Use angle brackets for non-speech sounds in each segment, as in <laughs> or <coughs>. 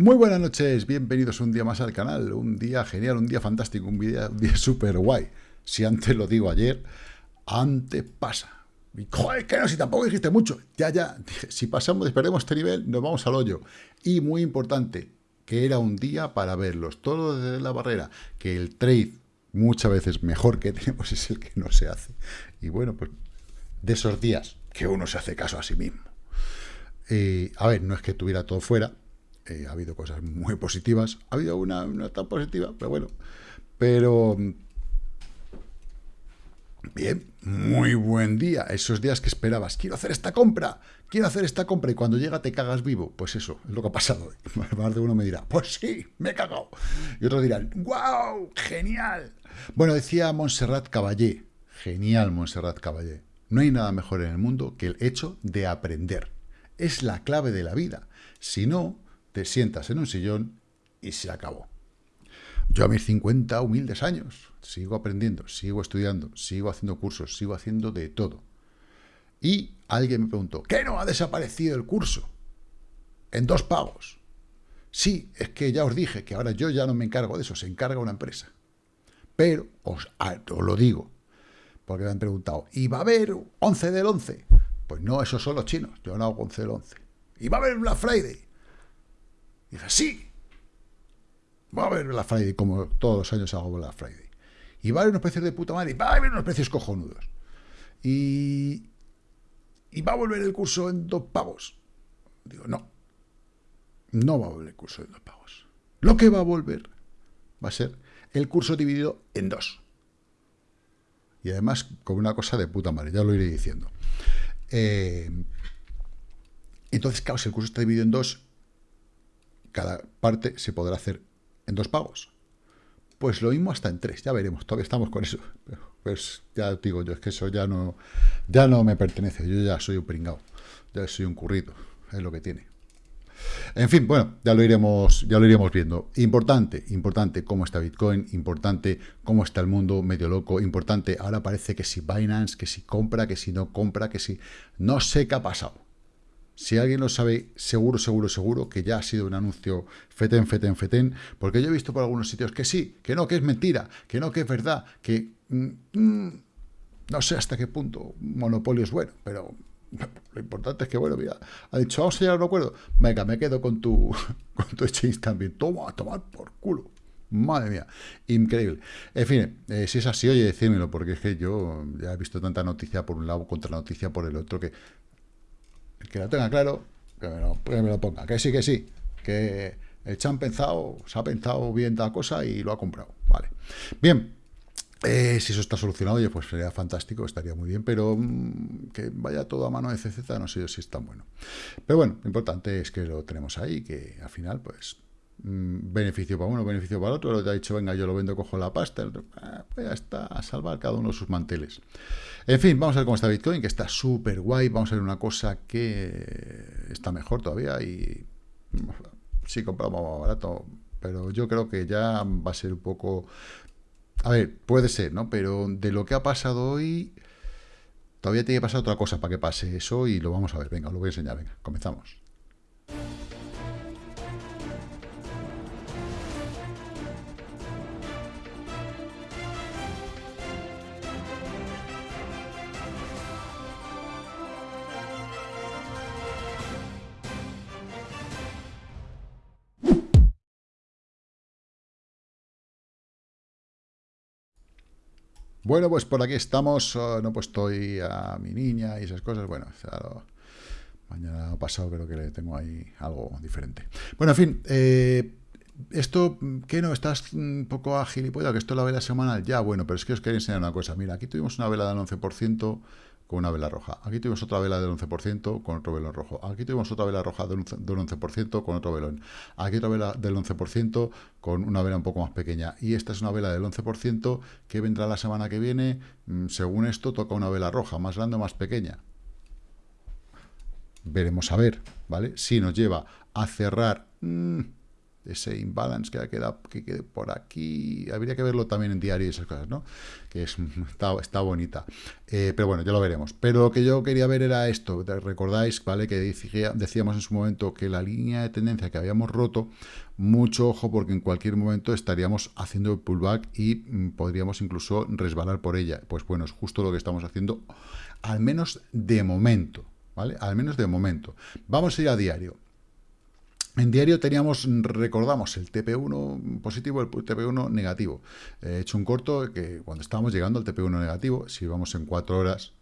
Muy buenas noches, bienvenidos un día más al canal, un día genial, un día fantástico, un día, un súper guay. Si antes lo digo ayer, antes pasa. Y, joder, que no, si tampoco dijiste mucho. Ya, ya, si pasamos, perdemos este nivel, nos vamos al hoyo. Y muy importante, que era un día para verlos, todo desde la barrera, que el trade muchas veces mejor que <laughs> tenemos es el que no se hace. Y bueno, pues de esos días que uno se hace caso a sí mismo. Eh, a ver, no es que tuviera todo fuera, eh, ha habido cosas muy positivas, ha habido una tan positiva, pero bueno, pero bien, muy buen día, esos días que esperabas, quiero hacer esta compra, quiero hacer esta compra, y cuando llega te cagas vivo, pues eso, es lo que ha pasado. <laughs> Más de uno me dirá, pues sí, me he cagado, y otros dirán, wow, genial. Bueno, decía Montserrat Caballé, genial Montserrat Caballé, no hay nada mejor en el mundo que el hecho de aprender. Es la clave de la vida. Si no, te sientas en un sillón y se acabó. Yo a mis 50 humildes años sigo aprendiendo, sigo estudiando, sigo haciendo cursos, sigo haciendo de todo. Y alguien me preguntó, ¿qué no ha desaparecido el curso? En dos pagos. Sí, es que ya os dije que ahora yo ya no me encargo de eso, se encarga una empresa. Pero, os, lo digo, porque me han preguntado, ¿y va a haber 11 del 11? Pues no, esos son los chinos, yo no hago 11 del 11. ¿Y va a haber Black Friday? Dice, sí, va a haber Black Friday, como todos los años hago Black Friday. Y va a haber unos precios de puta madre, y va a haber unos precios cojonudos. Y, y va a volver el curso en dos pagos. Digo, no, no va a volver el curso en dos pagos. Lo que va a volver va a ser el curso dividido en dos. Y además con una cosa de puta madre, ya lo iré diciendo. Eh, entonces, claro, si el curso está dividido en dos, cada parte se podrá hacer en dos pagos. Pues lo mismo hasta en tres, ya veremos, todavía estamos con eso. Pues ya digo yo, es que eso ya no, ya no me pertenece, yo ya soy un pringao, ya soy un currito, es lo que tiene. En fin, bueno, ya lo iremos, ya lo iremos viendo. Importante, importante cómo está Bitcoin, importante cómo está el mundo medio loco, importante, ahora parece que si Binance, que si compra, que si no compra, que si... No sé qué ha pasado. Si alguien lo sabe, seguro, seguro, seguro que ya ha sido un anuncio feten, feten, feten, porque yo he visto por algunos sitios que sí, que no, que es mentira, que no, que es verdad, que mm, mm, no sé hasta qué punto monopolio es bueno, pero lo importante es que, bueno, mira, ha dicho, vamos a llegar a un acuerdo, venga, me quedo con tu, <laughs> con tu exchange también, toma, tomar por culo. Madre mía, increíble. En fin, eh, si es así, oye, decídmelo, porque es que yo ya he visto tanta noticia por un lado contra noticia por el otro que el que lo tenga claro, que me lo, ponga. Que sí, que sí. Que el chan pensado, se ha pensado bien tal cosa y lo ha comprado. Vale. Bien. Eh, si eso está solucionado, oye, pues sería fantástico, estaría muy bien, pero mm, que vaya todo a mano de CZ, no sé si es tan bueno. Pero bueno, lo importante es que lo tenemos ahí, que al final, pues, mm, beneficio para uno, beneficio para otro, lo que ha dicho, venga, yo lo vendo, cojo la pasta, ah, pues ya está, a salvar cada uno sus manteles. En fin, vamos a ver cómo está Bitcoin, que está súper guay. Vamos a ver una cosa que está mejor todavía y sí compramos más barato, pero yo creo que ya va a ser un poco... A ver, puede ser, ¿no? Pero de lo que ha pasado hoy, todavía tiene que pasar otra cosa para que pase eso y lo vamos a ver. Venga, os lo voy a enseñar. Venga, comenzamos. Bueno, pues por aquí estamos. Oh, no he puesto a mi niña y esas cosas. Bueno, mañana pasado creo que le tengo ahí algo diferente. Bueno, en fin, eh, esto, ¿qué no? ¿Estás un poco ágil y puedo que esto es la vela semanal? Ya, bueno, pero es que os quería enseñar una cosa. Mira, aquí tuvimos una vela del 11%, con una vela roja. Aquí tuvimos otra vela del 11% con otro velón rojo. Aquí tuvimos otra vela roja del 11% con otro velón. Aquí otra vela del 11% con una vela un poco más pequeña. Y esta es una vela del 11% que vendrá la semana que viene. Mm, según esto, toca una vela roja, más grande o más pequeña. Veremos a ver, ¿vale? Si nos lleva a cerrar... Mmm, ese imbalance que queda que quede por aquí. Habría que verlo también en diario y esas cosas, ¿no? Que es, <laughs> está, bonita. Eh, pero bueno, ya lo veremos. Pero lo que yo quería ver era esto. Recordáis, ¿vale? Que decíamos en su momento que la línea de tendencia que habíamos roto, mucho ojo porque en cualquier momento estaríamos haciendo el pullback y mm, podríamos incluso resbalar por ella. Pues bueno, es justo lo que estamos haciendo, al menos de momento, ¿vale? Al menos de momento. Vamos a ir a diario. En diario teníamos, recordamos, el TP1 positivo, el TP1 negativo. He hecho un corto que cuando estábamos llegando al TP1 negativo, si vamos en cuatro horas,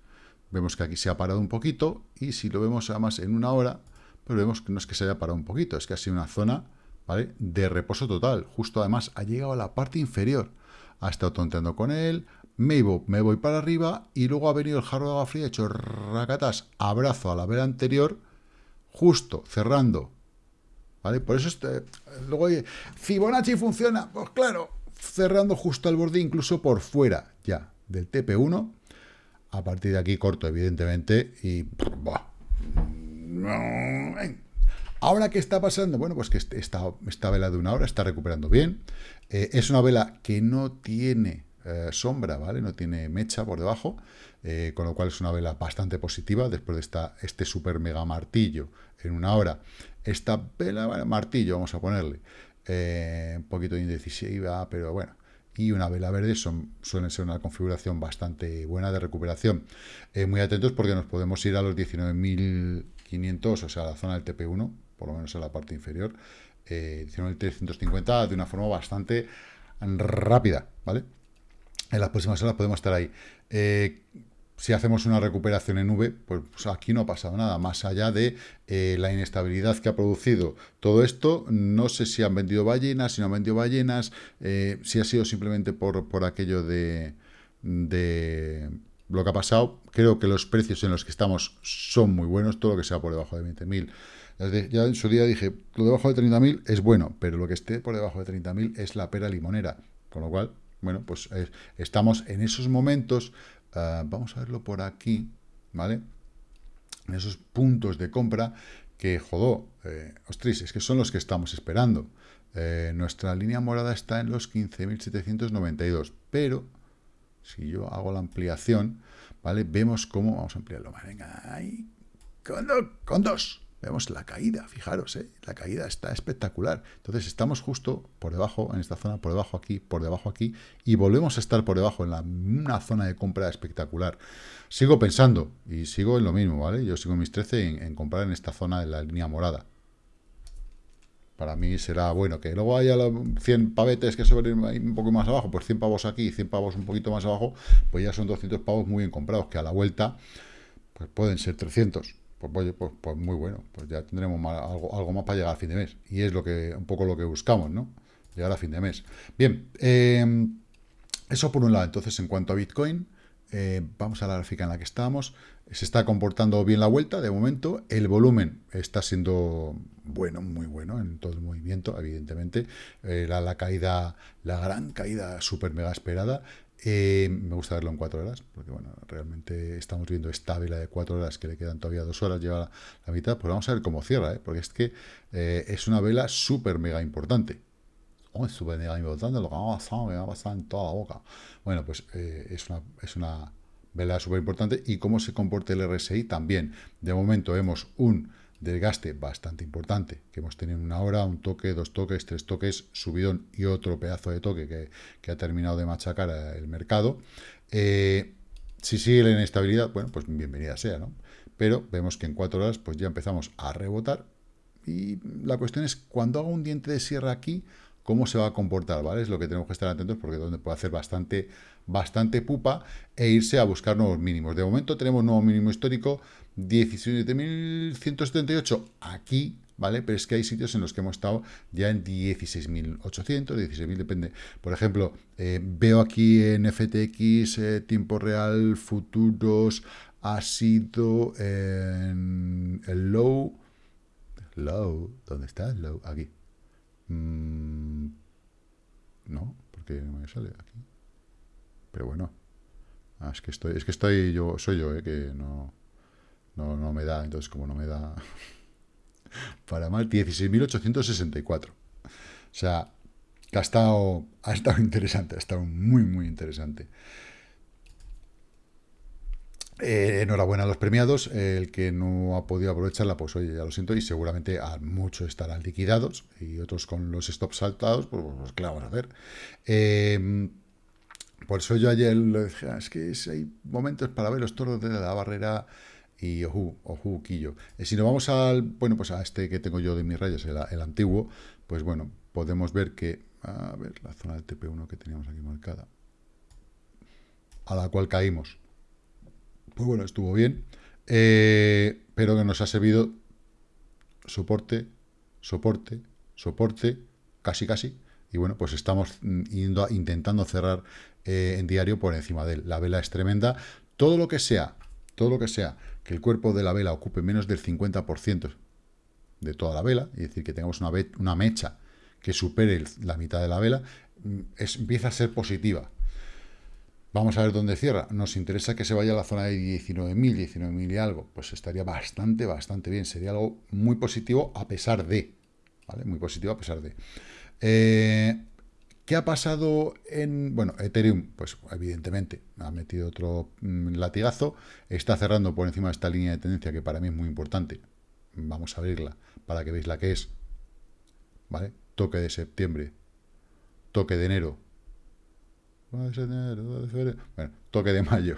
vemos que aquí se ha parado un poquito, y si lo vemos además en una hora, pues vemos que no es que se haya parado un poquito, es que ha sido una zona de reposo total. Justo además ha llegado a la parte inferior. Ha estado tonteando con él, me voy, para arriba, y luego ha venido el jarro de agua fría, hecho racatas, abrazo a la vela anterior, justo cerrando ¿Vale? Por eso este, luego Fibonacci funciona, pues claro, cerrando justo al borde, incluso por fuera ya del TP1. A partir de aquí corto, evidentemente, y... Ahora, ¿qué está pasando? Bueno, pues que esta, esta vela de una hora está recuperando bien. Eh, es una vela que no tiene eh, sombra, ¿vale? No tiene mecha por debajo, eh, con lo cual es una vela bastante positiva después de este super mega martillo en una hora esta vela, martillo, vamos a ponerle, eh, un poquito indecisiva, pero bueno, y una vela verde son, suelen ser una configuración bastante buena de recuperación. Eh, muy atentos porque nos podemos ir a los 19.500, o sea, a la zona del TP1, por lo menos en la parte inferior, eh, 19.350 de una forma bastante rápida, ¿vale? En las próximas horas podemos estar ahí. Eh, si hacemos una recuperación en V, pues, pues aquí no ha pasado nada, más allá de eh, la inestabilidad que ha producido todo esto, no sé si han vendido ballenas, si no han vendido ballenas, eh, si ha sido simplemente por, por aquello de, de lo que ha pasado, creo que los precios en los que estamos son muy buenos, todo lo que sea por debajo de 20.000. Ya en su día dije, lo debajo de 30.000 es bueno, pero lo que esté por debajo de 30.000 es la pera limonera, con lo cual, bueno, pues eh, estamos en esos momentos Ah, vamos a verlo por aquí, ¿vale? En esos puntos de compra que, jodó, eh, ostras, es que son los que estamos esperando. Eh, nuestra línea morada está en los 15.792, pero si yo hago la ampliación, ¿vale? Vemos cómo, vamos a ampliarlo más, venga, ahí, con dos, Vemos la caída, fijaros, ¿eh? la caída está espectacular. Entonces estamos justo por debajo, en esta zona, por debajo aquí, por debajo aquí, y volvemos a estar por debajo en la, una zona de compra espectacular. Sigo pensando, y sigo en lo mismo, ¿vale? Yo sigo mis 13 en, comprar en esta zona de la línea morada. Para mí será bueno que luego haya 100 pavetes que suben un poco más abajo, pues 100 pavos aquí y 100 pavos un poquito más abajo, pues ya son 200 pavos muy bien comprados, que a la vuelta pues pueden ser 300 pues, pues, pues, muy bueno, pues ya tendremos algo, algo, más para llegar a fin de mes. Y es lo que un poco lo que buscamos, ¿no? Llegar a fin de mes. Bien, em, eso por un lado. Entonces, en cuanto a Bitcoin, eh, vamos a la gráfica en la que estamos. Se está comportando bien la vuelta, de momento. El volumen está siendo bueno, muy bueno en todo el movimiento, evidentemente. Eh, la, caída, la gran caída súper mega esperada. Eh, me gusta verlo en cuatro horas, porque bueno, realmente estamos viendo esta vela de cuatro horas que le quedan todavía dos horas, lleva la, mitad, pues vamos a ver cómo cierra, ¿eh? porque es que eh, es una vela súper mega importante. Oh, es súper mega importante lo que me ha pasado, me ha pasado en toda la boca. Bueno, pues es, una, es una vela súper importante y cómo se comporta el RSI también. De momento vemos un desgaste bastante importante, que hemos tenido una hora, un toque, dos toques, tres toques, subidón y otro pedazo de toque que, ha terminado de machacar el mercado. Eh, si sigue la inestabilidad, bueno, pues bienvenida sea, ¿no? Pero vemos que en cuatro horas pues ya empezamos a rebotar y la cuestión es, cuando hago un diente de sierra aquí, cómo se va a comportar, ¿vale? Es lo que tenemos que estar atentos porque donde puede hacer bastante, bastante pupa e irse a buscar nuevos mínimos. De momento tenemos nuevo mínimo histórico 17.178 aquí, ¿vale? Pero es que hay sitios en los que hemos estado ya en 16.800, 16.000, depende. Por ejemplo, eh, veo aquí en FTX, eh, tiempo real, futuros, ha sido en el low, low, ¿dónde está el low? Aquí. Mm, no, porque no me sale aquí. Pero bueno. Ah, es que estoy, es que estoy yo, soy yo, eh, que no, no, no me da, entonces como no me da <laughs> para mal, 16.864. sea, ha estado, ha estado interesante, ha estado muy, muy interesante. Eh, enhorabuena a los premiados. el que no ha podido aprovecharla, pues oye, ya lo siento, y seguramente a muchos estarán liquidados y otros con los stops saltados, pues, pues, pues claro, vamos a ver. Eh, por eso yo ayer lo dije, ah, es que hay momentos para ver los toros de la barrera y ojú, ojú, quillo. Eh, si nos vamos al, bueno, pues a este que tengo yo de mis rayas, el, antiguo, pues bueno, podemos ver que, a ver, la zona del TP1 que teníamos aquí marcada, a la cual caímos, pues bueno, estuvo bien, eh, pero que nos ha servido soporte, soporte, soporte, casi casi, y bueno, pues estamos yendo intentando cerrar eh, en diario por encima de él. La vela es tremenda. Todo lo que sea, todo lo que sea que el cuerpo de la vela ocupe menos del 50% de toda la vela, es decir, que tengamos una, una mecha que supere la mitad de la vela, mm, empieza a ser positiva. Vamos a ver dónde cierra. Nos interesa que se vaya a la zona de 19.000, 19.000 y algo. Pues estaría bastante, bastante bien. Sería algo muy positivo a pesar de. ¿Vale? Muy positivo a pesar de. Eh, ¿Qué ha pasado en, bueno, Ethereum? Pues evidentemente ha metido otro mm, latigazo, está cerrando por encima de esta línea de tendencia que para mí es muy importante. Vamos a abrirla para que veáis la que es. ¿Vale? Toque de septiembre, toque de enero, bueno, toque de mayo.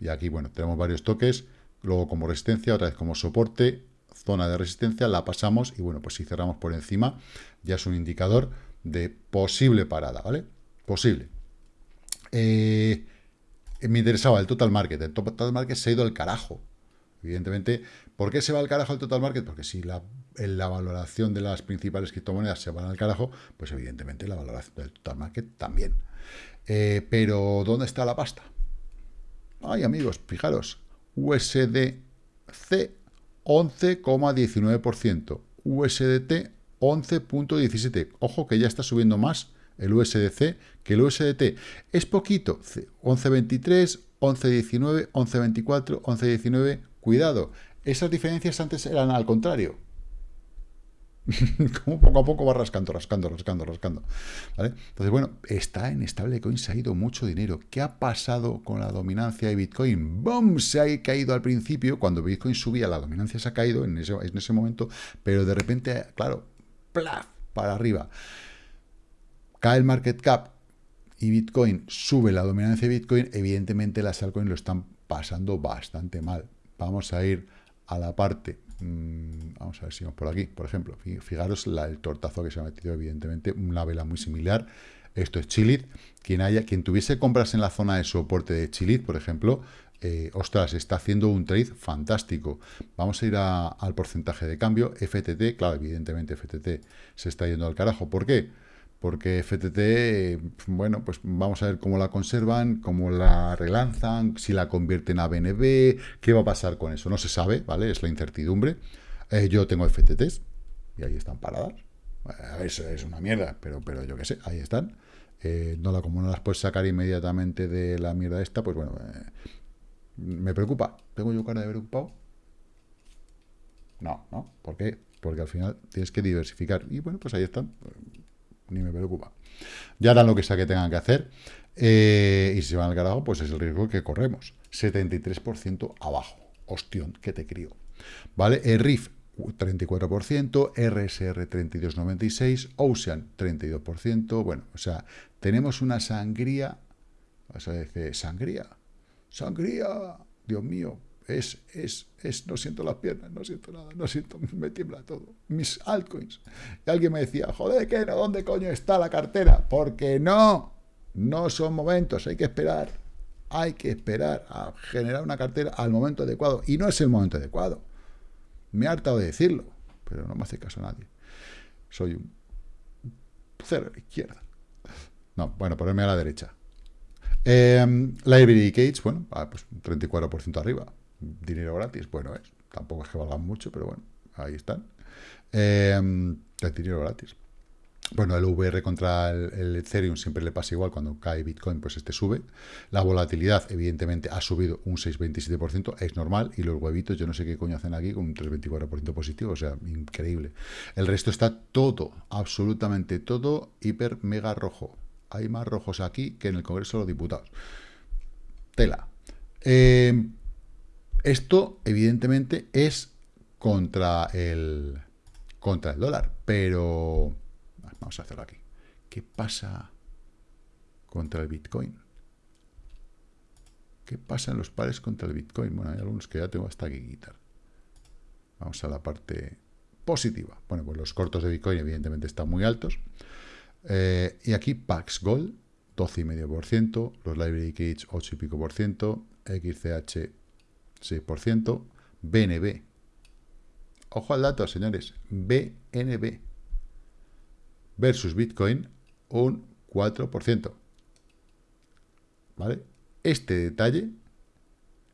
Y aquí, bueno, tenemos varios toques, luego como resistencia, otra vez como soporte, zona de resistencia, la pasamos y bueno, pues si cerramos por encima, ya es un indicador de posible parada, ¿vale? Posible. Eh, me interesaba el total market. El total market se ha ido al carajo. Evidentemente, ¿por qué se va al carajo el total market? Porque si la, en la valoración de las principales criptomonedas se van al carajo, pues evidentemente la valoración del total market también. Eh, pero, ¿dónde está la pasta? Ay, amigos, fijaros, USDC 11,19%, USDT 11.17. Ojo que ya está subiendo más el USDC que el USDT. Es poquito, 11.23, 11.19, 11.24, 11.19. Cuidado, esas diferencias antes eran al contrario. <laughs> Como poco a poco va rascando, rascando, rascando, rascando. Entonces, bueno, está en stablecoin, se ha ido mucho dinero. ¿Qué ha pasado con la dominancia de Bitcoin? ¡Bum! Se ha caído al principio, cuando Bitcoin subía, la dominancia se ha caído en ese, en ese momento, pero de repente, claro, ¡plaf! para arriba. Cae el market cap y Bitcoin sube la dominancia de Bitcoin, evidentemente las altcoins lo están pasando bastante mal. Vamos a ir a la parte, mm, vamos a ver si vamos por aquí, por ejemplo, fijaros el tortazo que se ha metido, evidentemente, una vela muy similar. Esto es Chilit. Quien, haya, quien tuviese compras en la zona de soporte de Chilit, por ejemplo, eh, ostras, está haciendo un trade fantástico. Vamos a ir al porcentaje de cambio. FTT, claro, evidentemente FTT se está yendo al carajo. ¿Por qué? Porque FTT, bueno, pues vamos a ver cómo la conservan, cómo la relanzan, si la convierten a BNB, qué va a pasar con eso. No se sabe, ¿vale? Es la incertidumbre. Eh, yo tengo FTTs y ahí están paradas. Eso es una mierda, pero, pero yo qué sé, ahí están. Eh, no la, como no las puedes sacar inmediatamente de la mierda esta, pues bueno, ¿Me preocupa? ¿Tengo yo cara de preocupado? No, ¿no? ¿Por qué? Porque al final tienes que diversificar. Y bueno, pues ahí están. Ni me preocupa. Ya harán lo que sea que tengan que hacer. Eh, y si se van al carajo, pues es el riesgo que corremos. 73% abajo. Ostión, que te crío. ¿Vale? El RIF, 34%, RSR 32,96%, Ocean 32%. Bueno, o sea, tenemos una sangría. Vas a decir, sangría sangría, Dios mío, es, es, es, no siento las piernas, no siento nada, no siento, <laughs> me tiembla todo. Mis altcoins. Y alguien me decía, joder, ¿qué? ¿Dónde coño está la cartera? Porque no, no son momentos, hay que esperar. Hay que esperar a generar una cartera al momento adecuado. Y no es el momento adecuado. Me he hartado de decirlo, pero no me hace caso nadie. Soy un cero a la izquierda. No, bueno, ponerme a la derecha. Eh, Library Cage, bueno, pues 34% arriba. Dinero gratis, bueno, es. Tampoco es que valgan mucho, pero bueno, ahí están. Eh, dinero gratis. Bueno, el VR contra el, Ethereum siempre le pasa igual, cuando cae Bitcoin, pues este sube. La volatilidad, evidentemente, ha subido un 6,27%, es normal, y los huevitos, yo no sé qué coño hacen aquí, con un 3,24% positivo, o sea, increíble. El resto está todo, absolutamente todo, hiper, mega rojo. Hay más rojos aquí que en el Congreso de los Diputados. Tela. Eh, esto, evidentemente, es contra el, contra el dólar, pero Vamos a hacerlo aquí. ¿Qué pasa contra el Bitcoin? ¿Qué pasa en los pares contra el Bitcoin? Bueno, hay algunos que ya tengo hasta aquí quitar. Vamos a la parte positiva. Bueno, pues los cortos de Bitcoin evidentemente están muy altos. Eh, y aquí Pax Gold, 12,5%, los Library Cage, 8 y pico por ciento, XCH, 6%, BNB. Ojo al dato, señores, BNB versus Bitcoin un 4%. ¿Vale? Este detalle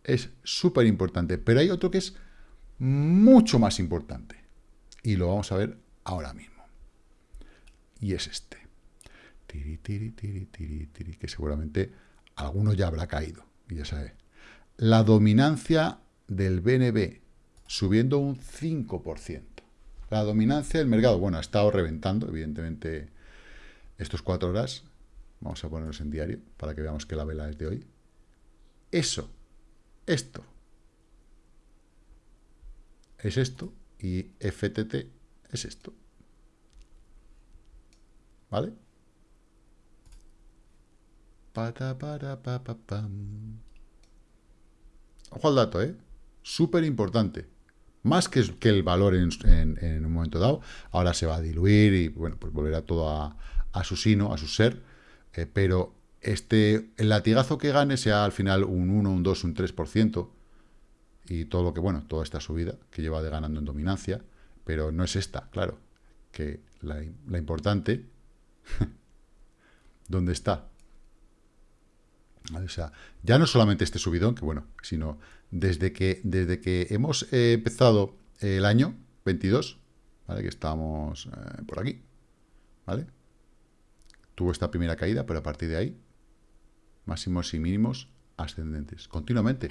es súper importante, pero hay otro que es mucho más importante. Y lo vamos a ver ahora mismo. Y es este. Tiri, tiri, tiri, tiri, tiri, que seguramente alguno ya habrá caído. Y ya sabe. La dominancia del BNB subiendo un 5%. La dominancia del mercado, bueno, ha estado reventando, evidentemente, estos cuatro horas. Vamos a ponerlos en diario para que veamos que la vela es de hoy. Eso, esto, es esto y FTT es esto. ¿Vale? Ojo al dato, ¿eh? Súper importante más que, el valor en, un momento dado, ahora se va a diluir y bueno, pues volverá todo a, su sino, a su ser, eh, pero este, el latigazo que gane sea al final un 1, un 2, un 3%, y todo lo que, bueno, toda esta subida que lleva de ganando en dominancia, pero no es esta, claro, que la, la importante, <laughs> ¿dónde está? O sea, ya no solamente este subidón, que bueno, sino desde que, desde que hemos eh, empezado el año 22, ¿vale? Que estamos eh, por aquí, ¿vale? Tuvo esta primera caída, pero a partir de ahí, máximos y mínimos ascendentes, continuamente.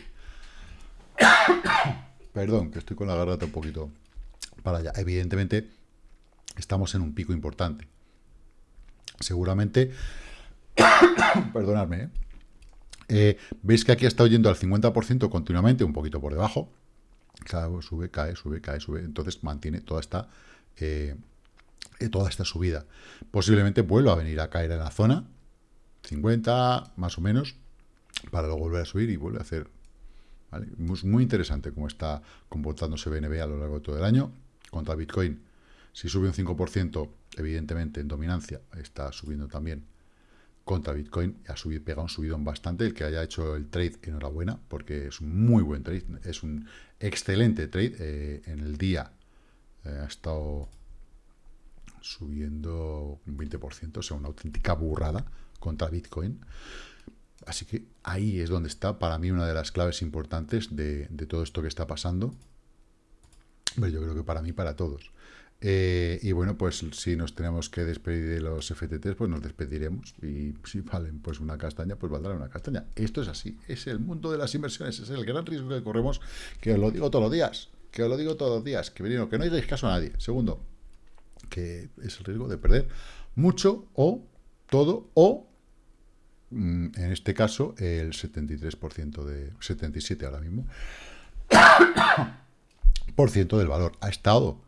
<coughs> Perdón, que estoy con la garganta un poquito para allá. Evidentemente, estamos en un pico importante. Seguramente, <coughs> perdonadme, ¿eh? Eh, veis que aquí estado yendo al 50% continuamente, un poquito por debajo. Sube, cae, sube, cae, sube. Entonces mantiene toda esta, eh, eh, toda esta subida. Posiblemente vuelva a venir a caer en la zona, 50 más o menos, para luego volver a subir y vuelve a hacer... Muy interesante cómo está comportándose BNB a lo largo de todo el año. Contra Bitcoin, si sube un 5%, evidentemente en dominancia, está subiendo también contra Bitcoin ha subido, pegado un subidón bastante. El que haya hecho el trade, enhorabuena, porque es un muy buen trade, es un excelente trade. Eh, en el día eh, ha estado subiendo un 20%, o sea, una auténtica burrada contra Bitcoin. Así que ahí es donde está, para mí, una de las claves importantes de, de todo esto que está pasando. Pero yo creo que para mí, para todos. Eh, y bueno, pues si nos tenemos que despedir de los FTTs, pues nos despediremos. Y si valen pues una castaña, pues valdrá una castaña. Esto es así, es el mundo de las inversiones, es el gran riesgo que corremos, que os lo digo todos los días, que os lo digo todos los días, que que no hagáis caso a nadie. Segundo, que es el riesgo de perder mucho o todo o mm, en este caso el 73% de 77 ahora mismo <coughs> por ciento del valor ha estado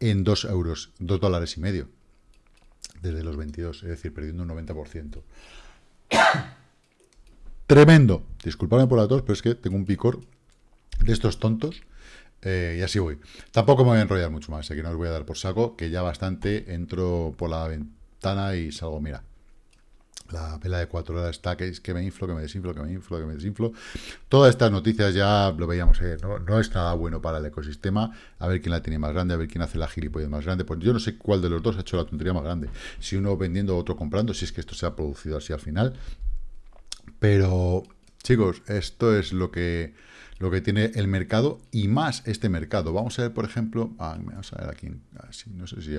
en 2 euros, 2 dólares y medio, desde los 22, es decir, perdiendo un 90%. <coughs> Tremendo. Disculpadme por la tos, pero es que tengo un picor de estos tontos. Eh, y así voy. Tampoco me voy a enrollar mucho más, así que no os voy a dar por saco, que ya bastante entro por la ventana y salgo, mira, la vela de cuatro horas está que, que me inflo, que me desinflo, que me inflo, que me desinflo. Todas estas noticias ya lo veíamos, eh, no, es nada bueno para el ecosistema. A ver quién la tiene más grande, a ver quién hace la gilipollez más grande. Pues yo no sé cuál de los dos ha hecho la tontería más grande. Si uno vendiendo, otro comprando, si es que esto se ha producido así al final. Pero chicos, esto es lo que, lo que tiene el mercado y más este mercado. Vamos a ver, por ejemplo, ah, vamos a ver aquí, no sé si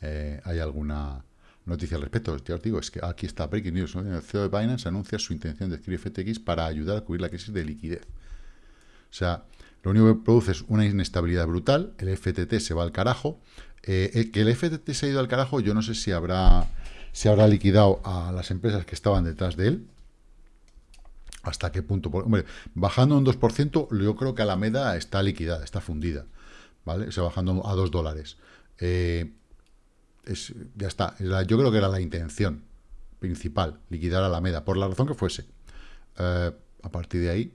eh, hay alguna noticia al respecto. Ya os digo, es que aquí está Breaking News. El CEO de Binance anuncia su intención de adquirir FTX para ayudar a cubrir la crisis de liquidez. O sea, lo único que produce es una inestabilidad brutal. El FTT se va al carajo. Eh, que el FTT se ha ido al carajo, yo no sé si habrá, si habrá liquidado a las empresas que estaban detrás de él. ¿Hasta qué punto? Hombre, bajando un 2%, yo creo que Alameda está liquidada, está fundida. ¿Vale? O sea, bajando a 2 dólares. Eh, ya está. yo creo que era la intención principal, liquidar a Alameda, por la razón que fuese. Eh, a partir de ahí.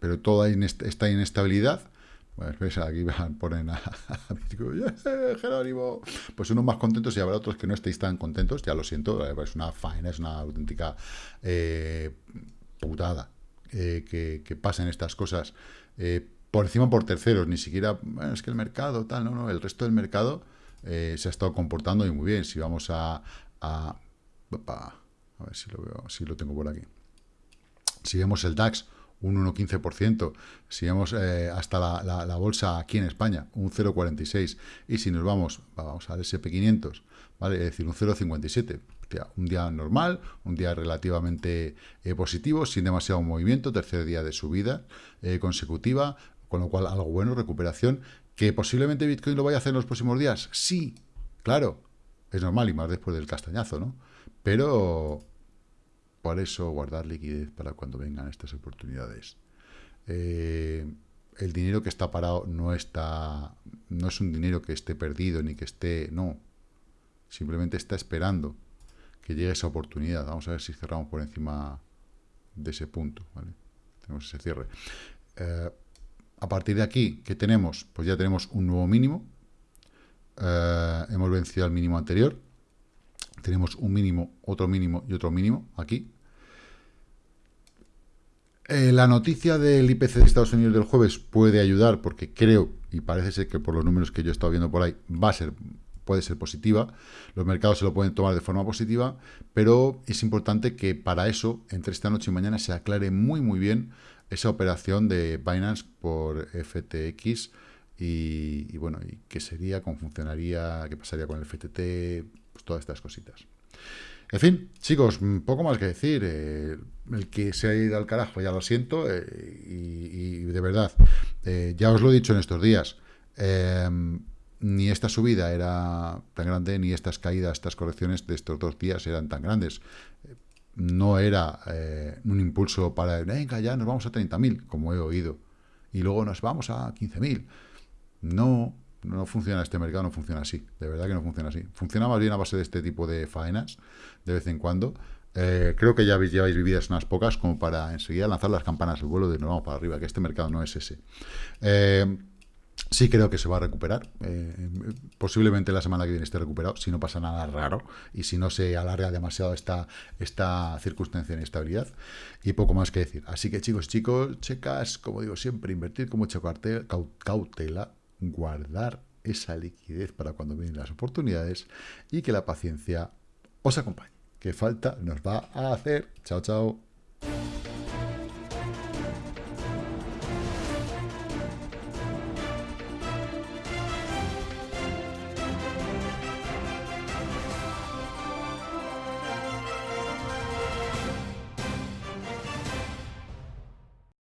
Pero toda esta inestabilidad pues aquí <laughs> ponen a, a Jerónimo. Pues unos más contentos y habrá otros que no estéis tan contentos, ya lo siento, eh, es una faena, es una auténtica eh, putada que, pasen estas cosas por encima por terceros, ni siquiera, es que el mercado, tal, no, no, el resto del mercado se ha estado comportando muy bien. Si vamos a, a, ver si lo veo, si lo tengo por aquí. Si vemos el DAX, un 1,15%. Si vamos eh, hasta la, bolsa aquí en España, un 0,46%. Y si nos vamos, vamos al SP500, ¿vale? Es decir, un 0,57%. Un día normal, un día relativamente eh, positivo, sin demasiado movimiento, tercer día de subida eh, consecutiva, con lo cual algo bueno, recuperación. ¿Que posiblemente Bitcoin lo vaya a hacer en los próximos días? Sí, claro, es normal y más después del castañazo, ¿no? Pero por eso guardar liquidez para cuando vengan estas oportunidades. Eh, el dinero que está parado no está, no es un dinero que esté perdido ni que esté, no, simplemente está esperando que llegue esa oportunidad. Vamos a ver si cerramos por encima de ese punto, Tenemos ese cierre. Eh, a partir de aquí, ¿qué tenemos? Pues ya tenemos un nuevo mínimo. Eh, hemos vencido al mínimo anterior tenemos un mínimo, otro mínimo y otro mínimo aquí. Eh, la noticia del IPC de Estados Unidos del jueves puede ayudar porque creo, y parece ser que por los números que yo he estado viendo por ahí, va a ser, puede ser positiva. Los mercados se lo pueden tomar de forma positiva, pero es importante que para eso, entre esta noche y mañana, se aclare muy muy bien esa operación de Binance por FTX y, bueno, y qué sería, cómo funcionaría, qué pasaría con el FTT, pues, todas estas cositas. En fin, chicos, poco más que decir. Eh, el que se ha ido al carajo, ya lo siento, eh, y, de verdad, eh, ya os lo he dicho en estos días, ni esta subida era tan grande, ni estas caídas, estas correcciones de estos dos días eran tan grandes. No era un impulso para, venga, ya nos vamos a 30.000, como he oído, y luego nos vamos a 15.000. No, no funciona este mercado, no funciona así. De verdad que no funciona así. Funciona más bien a base de este tipo de faenas, de vez en cuando. Eh, creo que ya habéis, lleváis vividas unas pocas como para enseguida lanzar las campanas al vuelo de nos vamos para arriba, que este mercado no es ese. Eh, sí creo que se va a recuperar. Eh, posiblemente la semana que viene esté recuperado, si no pasa nada raro y si no se alarga demasiado esta, esta circunstancia de inestabilidad. Y poco más que decir. Así que chicos, chicos, checas, como digo siempre, invertir con mucha cautela guardar esa liquidez para cuando vienen las oportunidades y que la paciencia os acompañe. Que falta nos va a hacer. Chao, chao.